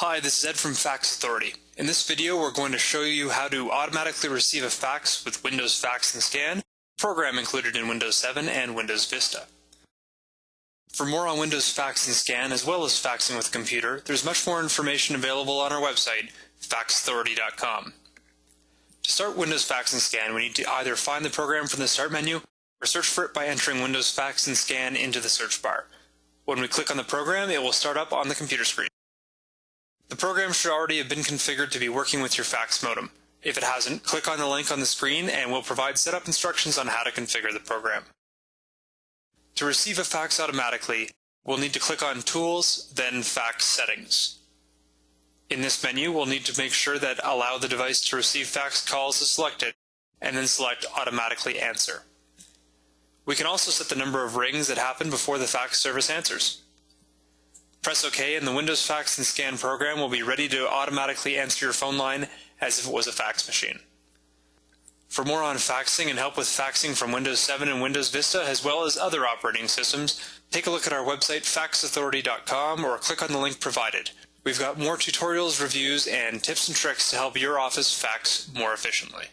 Hi, this is Ed from Fax Authority. In this video, we're going to show you how to automatically receive a fax with Windows Fax and Scan, program included in Windows 7 and Windows Vista. For more on Windows Fax and Scan, as well as faxing with a computer, there's much more information available on our website, faxauthority.com. To start Windows Fax and Scan, we need to either find the program from the Start menu or search for it by entering Windows Fax and Scan into the search bar. When we click on the program, it will start up on the computer screen. The program should already have been configured to be working with your fax modem. If it hasn't, click on the link on the screen and we'll provide setup instructions on how to configure the program. To receive a fax automatically, we'll need to click on Tools, then Fax Settings. In this menu, we'll need to make sure that Allow the device to receive fax calls is selected, and then select Automatically Answer. We can also set the number of rings that happen before the fax service answers. Press OK and the Windows Fax and Scan program will be ready to automatically answer your phone line as if it was a fax machine. For more on faxing and help with faxing from Windows 7 and Windows Vista, as well as other operating systems, take a look at our website faxauthority.com or click on the link provided. We've got more tutorials, reviews, and tips and tricks to help your office fax more efficiently.